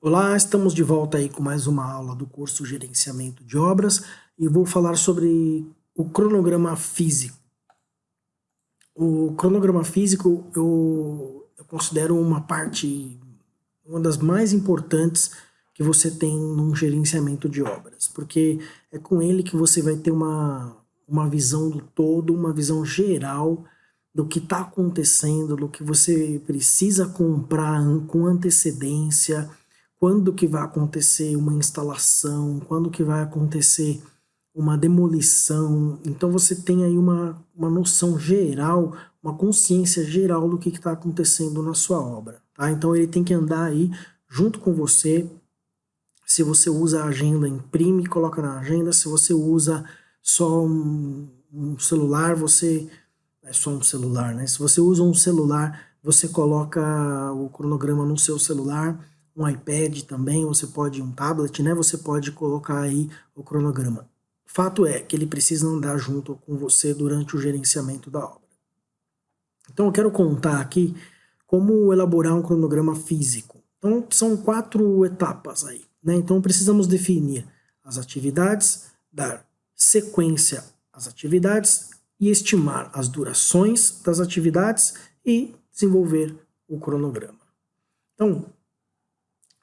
Olá, estamos de volta aí com mais uma aula do curso Gerenciamento de Obras e vou falar sobre o cronograma físico. O cronograma físico eu, eu considero uma parte, uma das mais importantes que você tem num gerenciamento de obras, porque é com ele que você vai ter uma, uma visão do todo, uma visão geral do que está acontecendo, do que você precisa comprar com antecedência, quando que vai acontecer uma instalação, quando que vai acontecer uma demolição. Então você tem aí uma, uma noção geral, uma consciência geral do que está acontecendo na sua obra. Tá? Então ele tem que andar aí junto com você. Se você usa a agenda, imprime, coloca na agenda. Se você usa só um, um celular, você... É só um celular, né? Se você usa um celular, você coloca o cronograma no seu celular um iPad também, você pode um tablet, né? Você pode colocar aí o cronograma. Fato é que ele precisa andar junto com você durante o gerenciamento da obra. Então eu quero contar aqui como elaborar um cronograma físico. Então são quatro etapas aí, né? Então precisamos definir as atividades, dar sequência às atividades e estimar as durações das atividades e desenvolver o cronograma. Então,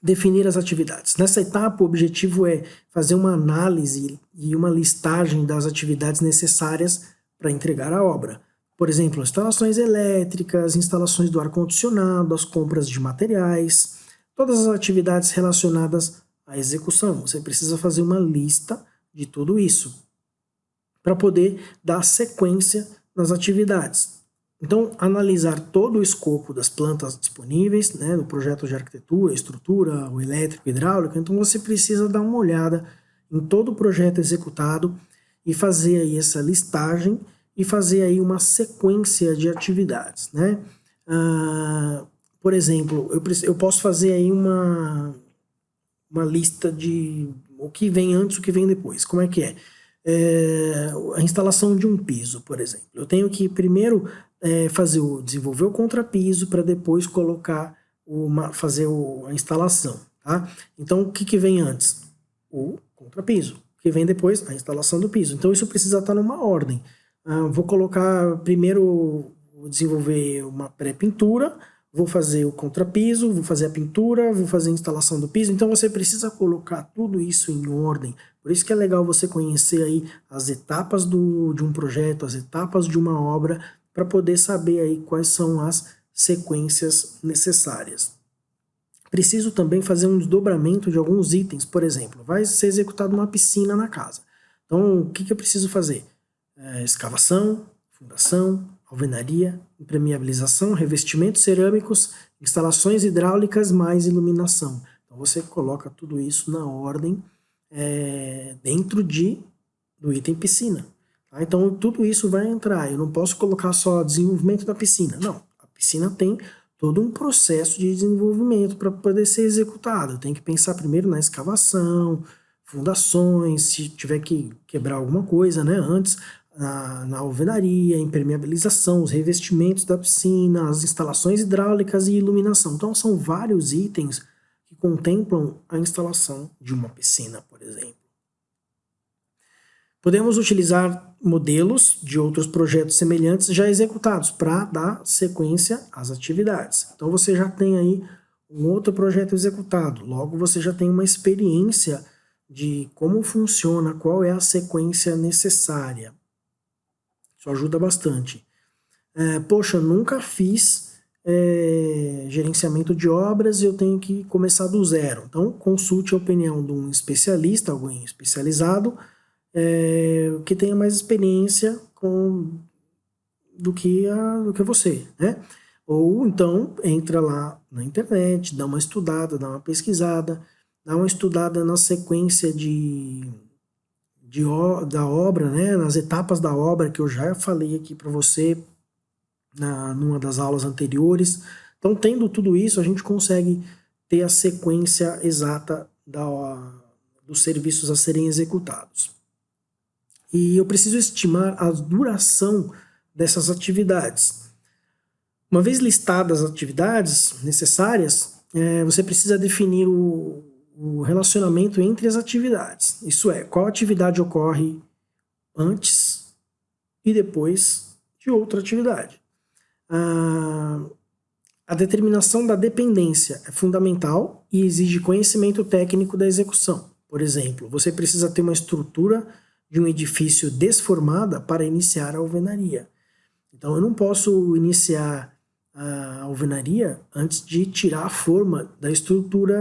definir as atividades. Nessa etapa, o objetivo é fazer uma análise e uma listagem das atividades necessárias para entregar a obra. Por exemplo, instalações elétricas, instalações do ar-condicionado, as compras de materiais, todas as atividades relacionadas à execução. Você precisa fazer uma lista de tudo isso para poder dar sequência nas atividades. Então, analisar todo o escopo das plantas disponíveis, né, no projeto de arquitetura, estrutura, o elétrico, hidráulico, então você precisa dar uma olhada em todo o projeto executado e fazer aí essa listagem e fazer aí uma sequência de atividades, né? Ah, por exemplo, eu, eu posso fazer aí uma, uma lista de o que vem antes, o que vem depois. Como é que é? é a instalação de um piso, por exemplo. Eu tenho que primeiro é, fazer o, desenvolver o contrapiso para depois colocar, uma, fazer o, a instalação. Tá? Então, o que, que vem antes? O contrapiso. O que vem depois? A instalação do piso. Então, isso precisa estar numa ordem. Ah, vou colocar, primeiro, vou desenvolver uma pré-pintura, vou fazer o contrapiso, vou fazer a pintura, vou fazer a instalação do piso. Então, você precisa colocar tudo isso em ordem. Por isso que é legal você conhecer aí as etapas do, de um projeto, as etapas de uma obra, para poder saber aí quais são as sequências necessárias. Preciso também fazer um desdobramento de alguns itens, por exemplo, vai ser executada uma piscina na casa. Então, o que, que eu preciso fazer? É, escavação, fundação, alvenaria, impermeabilização, revestimentos cerâmicos, instalações hidráulicas, mais iluminação. Então, você coloca tudo isso na ordem é, dentro de, do item piscina. Tá? Então tudo isso vai entrar, eu não posso colocar só desenvolvimento da piscina, não. A piscina tem todo um processo de desenvolvimento para poder ser executado. Tem que pensar primeiro na escavação, fundações, se tiver que quebrar alguma coisa, né, antes, na, na alvenaria, impermeabilização, os revestimentos da piscina, as instalações hidráulicas e iluminação. Então são vários itens que contemplam a instalação de uma piscina, por exemplo. Podemos utilizar modelos de outros projetos semelhantes já executados para dar sequência às atividades. Então você já tem aí um outro projeto executado, logo você já tem uma experiência de como funciona, qual é a sequência necessária. Isso ajuda bastante. É, poxa, nunca fiz é, gerenciamento de obras e eu tenho que começar do zero. Então consulte a opinião de um especialista, alguém especializado, é, que tenha mais experiência com, do, que a, do que você, né? Ou então entra lá na internet, dá uma estudada, dá uma pesquisada, dá uma estudada na sequência de, de, da obra, né? nas etapas da obra que eu já falei aqui para você na, numa das aulas anteriores. Então, tendo tudo isso, a gente consegue ter a sequência exata da, dos serviços a serem executados. E eu preciso estimar a duração dessas atividades. Uma vez listadas as atividades necessárias, é, você precisa definir o, o relacionamento entre as atividades. Isso é, qual atividade ocorre antes e depois de outra atividade. Ah, a determinação da dependência é fundamental e exige conhecimento técnico da execução. Por exemplo, você precisa ter uma estrutura de um edifício desformada para iniciar a alvenaria. Então eu não posso iniciar a alvenaria antes de tirar a forma da estrutura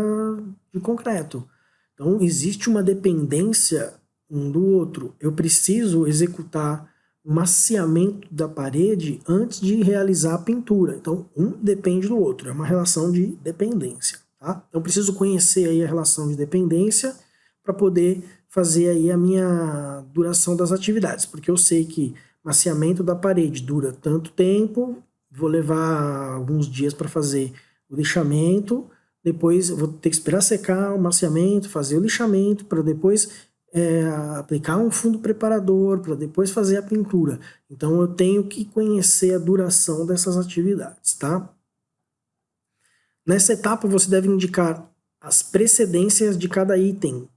de concreto. Então existe uma dependência um do outro. Eu preciso executar o maciamento da parede antes de realizar a pintura. Então, um depende do outro, é uma relação de dependência. Tá? Então, preciso conhecer aí a relação de dependência para poder fazer aí a minha duração das atividades, porque eu sei que maciamento da parede dura tanto tempo, vou levar alguns dias para fazer o lixamento, depois vou ter que esperar secar o maciamento, fazer o lixamento, para depois é, aplicar um fundo preparador para depois fazer a pintura. Então eu tenho que conhecer a duração dessas atividades, tá? Nessa etapa você deve indicar as precedências de cada item.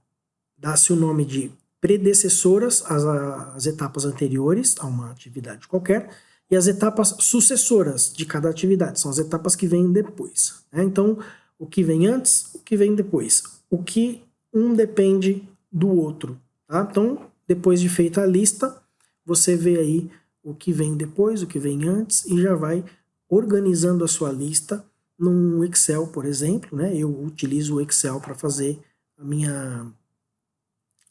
Dá-se o nome de predecessoras às, às etapas anteriores a uma atividade qualquer e as etapas sucessoras de cada atividade, são as etapas que vêm depois. Né? Então, o que vem antes, o que vem depois. O que um depende do outro. Tá? Então, depois de feita a lista, você vê aí o que vem depois, o que vem antes e já vai organizando a sua lista num Excel, por exemplo. Né? Eu utilizo o Excel para fazer a minha,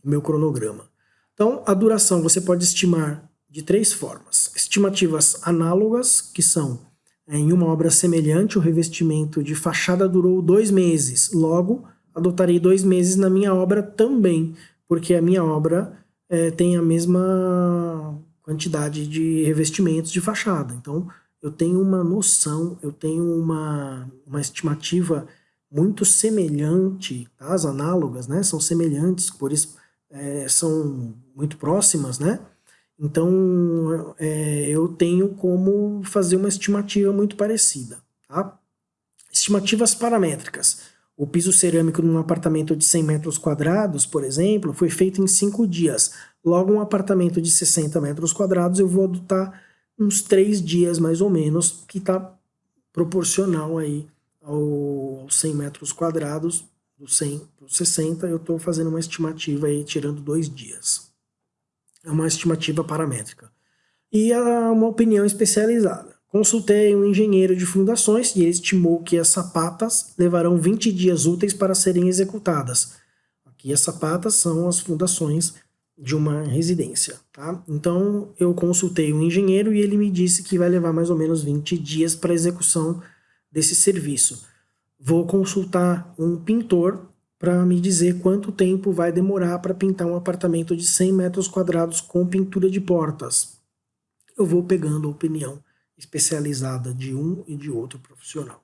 meu cronograma. Então, a duração você pode estimar de três formas. Estimativas análogas, que são em uma obra semelhante, o revestimento de fachada durou dois meses, logo adotarei dois meses na minha obra também, porque a minha obra é, tem a mesma quantidade de revestimentos de fachada. Então, eu tenho uma noção, eu tenho uma, uma estimativa muito semelhante, tá? as análogas né, são semelhantes, por isso é, são muito próximas, né? Então, é, eu tenho como fazer uma estimativa muito parecida, tá? Estimativas paramétricas. O piso cerâmico num apartamento de 100 metros quadrados, por exemplo, foi feito em 5 dias. Logo, um apartamento de 60 metros quadrados, eu vou adotar uns 3 dias, mais ou menos, que está proporcional aí aos 100 metros quadrados, do 100 para os 60, eu estou fazendo uma estimativa aí, tirando dois dias. É uma estimativa paramétrica. E uma opinião especializada. Consultei um engenheiro de fundações e ele estimou que as sapatas levarão 20 dias úteis para serem executadas. Aqui as sapatas são as fundações de uma residência, tá? Então eu consultei um engenheiro e ele me disse que vai levar mais ou menos 20 dias para execução desse serviço. Vou consultar um pintor para me dizer quanto tempo vai demorar para pintar um apartamento de 100 metros quadrados com pintura de portas. Eu vou pegando a opinião especializada de um e de outro profissional.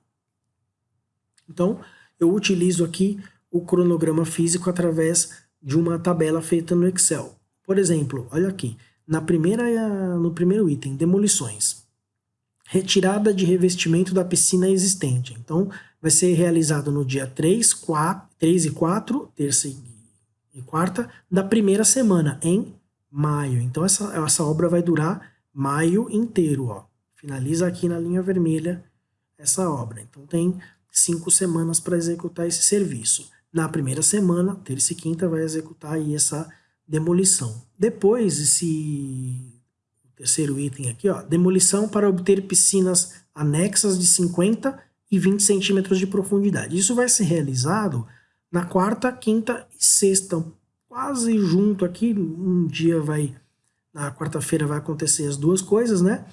Então, eu utilizo aqui o cronograma físico através de uma tabela feita no Excel. Por exemplo, olha aqui, na primeira, no primeiro item, demolições. Retirada de revestimento da piscina existente. Então, vai ser realizado no dia 3, 4, 3 e 4, terça e quarta, da primeira semana, em maio. Então, essa, essa obra vai durar maio inteiro, ó finaliza aqui na linha vermelha essa obra. Então tem cinco semanas para executar esse serviço. Na primeira semana, terça e quinta, vai executar aí essa demolição. Depois, esse terceiro item aqui, ó, demolição para obter piscinas anexas de 50 e 20 centímetros de profundidade. Isso vai ser realizado na quarta, quinta e sexta, quase junto aqui. Um dia vai, na quarta-feira vai acontecer as duas coisas, né?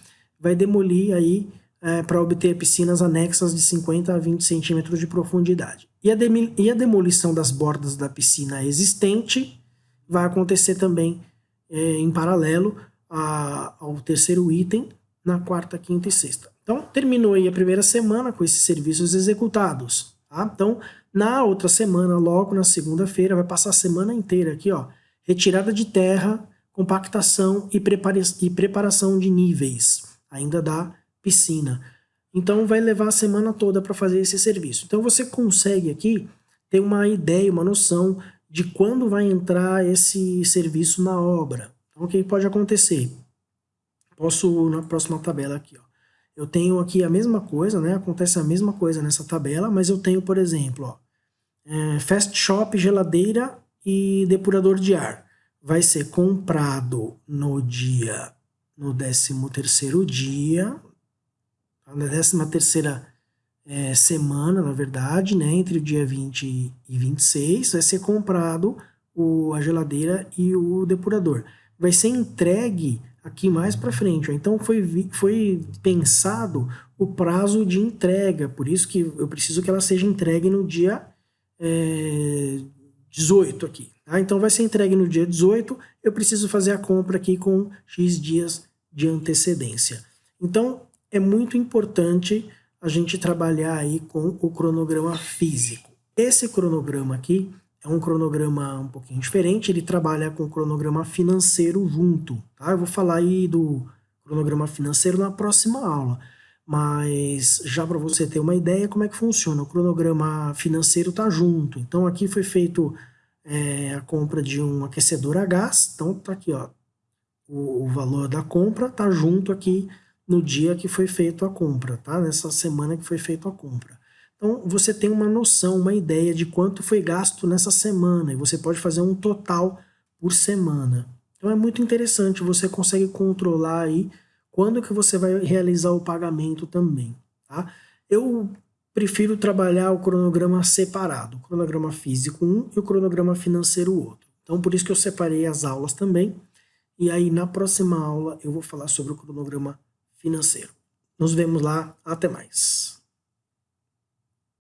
vai demolir aí é, para obter piscinas anexas de 50 a 20 centímetros de profundidade. E a, e a, demolição das bordas da piscina existente vai acontecer também é, em paralelo a, ao terceiro item, na quarta, quinta e sexta. Então, terminou aí a primeira semana com esses serviços executados. Tá? Então, na outra semana, logo na segunda-feira, vai passar a semana inteira aqui, ó, retirada de terra, compactação e, prepara e preparação de níveis ainda da piscina. Então vai levar a semana toda para fazer esse serviço. Então você consegue aqui ter uma ideia, uma noção de quando vai entrar esse serviço na obra. Então o que pode acontecer? Posso, na próxima tabela aqui, ó, eu tenho aqui a mesma coisa, né? Acontece a mesma coisa nessa tabela, mas eu tenho, por exemplo, ó, é, fast shop, geladeira e depurador de ar. Vai ser comprado no dia, no 13 terceiro dia, na 13 terceira é, semana, na verdade, né? Entre o dia 20 e 26, vai ser comprado o, a geladeira e o depurador. Vai ser entregue aqui mais para frente. Então foi, foi pensado o prazo de entrega, por isso que eu preciso que ela seja entregue no dia é, 18 aqui. Tá? Então vai ser entregue no dia 18, eu preciso fazer a compra aqui com X dias de antecedência. Então é muito importante a gente trabalhar aí com o cronograma físico. Esse cronograma aqui é um cronograma um pouquinho diferente, ele trabalha com o cronograma financeiro junto, tá? Eu vou falar aí do cronograma financeiro na próxima aula, mas já para você ter uma ideia como é que funciona, o cronograma financeiro está junto, então aqui foi feito é, a compra de um aquecedor a gás, então tá aqui ó, o, o valor da compra tá junto aqui no dia que foi feito a compra, tá? Nessa semana que foi feita a compra. Então, você tem uma noção, uma ideia de quanto foi gasto nessa semana, e você pode fazer um total por semana. Então, é muito interessante, você consegue controlar aí quando que você vai realizar o pagamento também, tá? Eu prefiro trabalhar o cronograma separado, o cronograma físico um e o cronograma financeiro outro. Então, por isso que eu separei as aulas também, e aí na próxima aula eu vou falar sobre o cronograma financeiro. Nos vemos lá, até mais.